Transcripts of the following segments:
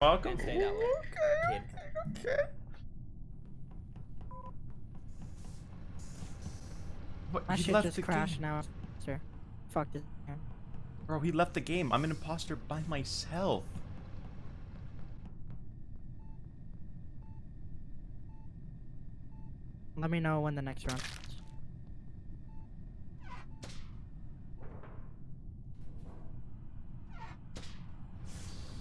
Welcome. Don't say that way, Okay. kid. Okay. What? My he shit left just the crashed game. now. Sir. Fuck this. Bro, he left the game. I'm an imposter by myself. Let me know when the next round.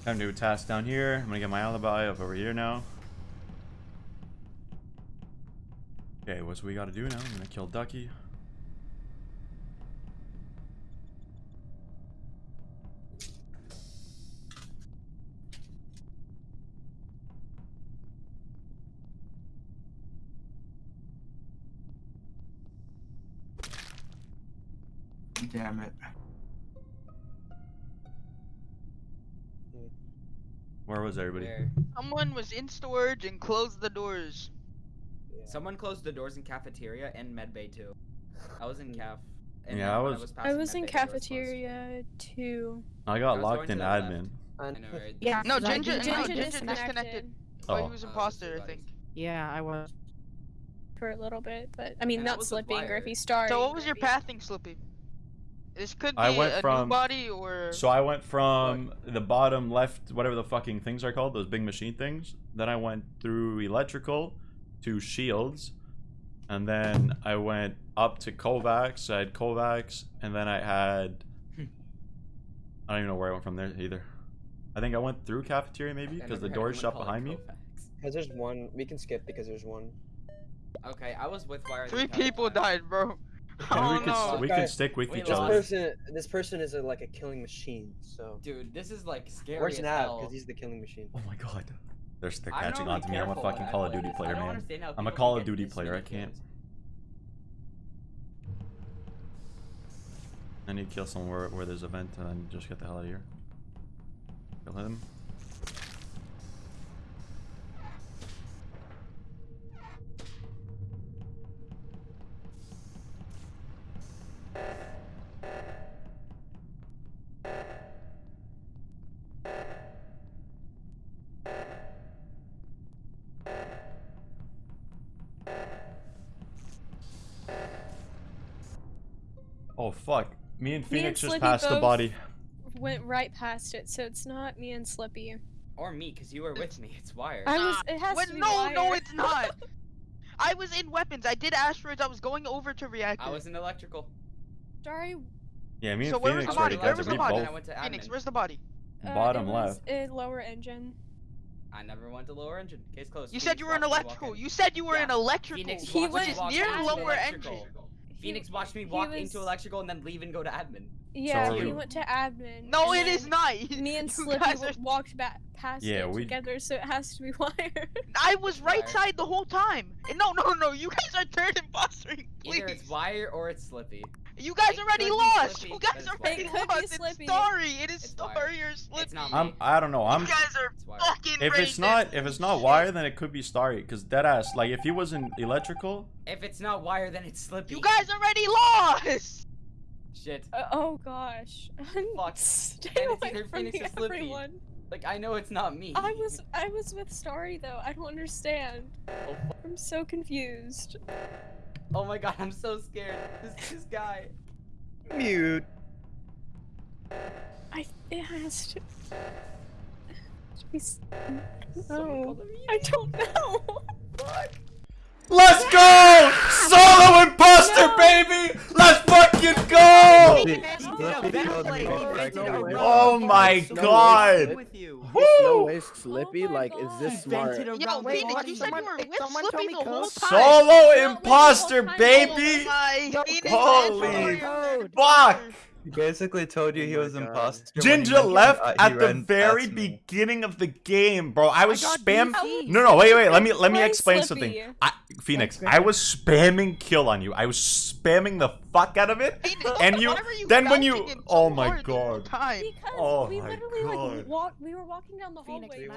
Time to do a task down here. I'm gonna get my alibi up over here now. Okay, what's we gotta do now? I'm gonna kill Ducky. Damn it. Where was everybody? Where? Someone was in storage and closed the doors. Someone closed the doors in cafeteria and medbay too. I was in caf. and Yeah, then I was- I was in medbay, the doors closed. cafeteria too. I got I locked in to left. admin. I know, right? Yeah. No, Cause I Ginger, no, Ginger Ginger disconnected. disconnected. Oh, Oh. he was imposter, I think. Yeah, I was. for a little bit, but I mean And not was with slipping or wire. if he's starring. So what was your pathing, Slippy? This could be I went a from- new body or. So I went from the bottom left, whatever the fucking things are called, those big machine things. Then I went through electrical to shields. And then I went up to Kovacs. I had Kovacs. And then I had. Hmm. I don't even know where I went from there either. I think I went through cafeteria maybe because the never door is shut behind me. Because there's one. We can skip because there's one. Okay, I was with wire. Three people died, bro. And Oh we could, no. we Okay. could stick with Wait, each This other. person, this person is a, like a killing machine. So Dude, this is like scary where's as Nav? Because he's the killing machine. Oh my god. They're, they're catching on to me. I'm a fucking Call of Duty player, man. I'm a Call of Duty player. I can't. kills. I need to kill someone where, where there's a vent and then just get the hell out of here. Kill him. Oh fuck. Me and Me and Phoenix just Slippy passed the body. Went right past it, so it's not me and Slippy. Or me, because you were with me. It's wired. I was. It has Wait, to be no, no, it's not. I was in weapons. I did asteroids. I was going over to reactor. I was in electrical. Sorry. Yeah, me and So where was Phoenix the body? already Where got was the we body? Then I both went to Phoenix, admin. where's the body? Uh, bottom it was left. A lower engine. I never went to lower engine. Case closed. You Phoenix said you were in watched me walk electrical. in. You said you were Yeah. in electrical, Phoenix He watched went which is near into lower electrical. engine. Phoenix watched me walk was- into electrical and then leave and go to admin. Yeah, are he we- went to admin. No, it is not. Me and You Slippy are- walked back past Yeah, it we- together, so it has to be wired. I was right Wire. side the whole time. And No, no, no. You guys are third impostering. Please. Either it's wire or it's Slippy. You guys It already lost. You guys it's already It could lost. It's Slippy. Starry. It is It's Starry Wire. or Slippy. not I'm. I don't know. I'm you guys are It's wire. fucking if it's racist. not if it's not wire then it could be starry because deadass like if he was in electrical If it's not wire, then it's Slippy. You guys already lost. Shit. Uh, oh gosh. Fuck. Stay Then it's away either from Phoenix me, or Slippy. everyone. Like I know it's not me. I was I was with Starry though. I don't understand. Oh, I'm so confused. Oh my god, I'm so scared. This this guy. Mute. I it has to. to be s- Someone No, I don't know. Let's go! Solo imposter, baby! Let's fucking go! Oh my god! With no Woo! way Slippy, Oh like, is this smart? Yo, Wait, you said you were with Slippy the whole time. Solo imposter, baby! Oh my, Phoenix, Holy. Fuck! He basically told you Oh he was God. imposter. Ginger left uh, at the very me. beginning of the game, bro. I was got spam. BC. No, no, wait, wait. Let me let me explain Slippy? something. I, Phoenix, I was spamming kill on you. I was spamming the fuck out of it. Phoenix, And you- you then when you- oh my hard the whole God. time? Because Oh we my literally God. like walk. We were walking down the Phoenix, hallway. we